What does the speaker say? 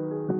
you.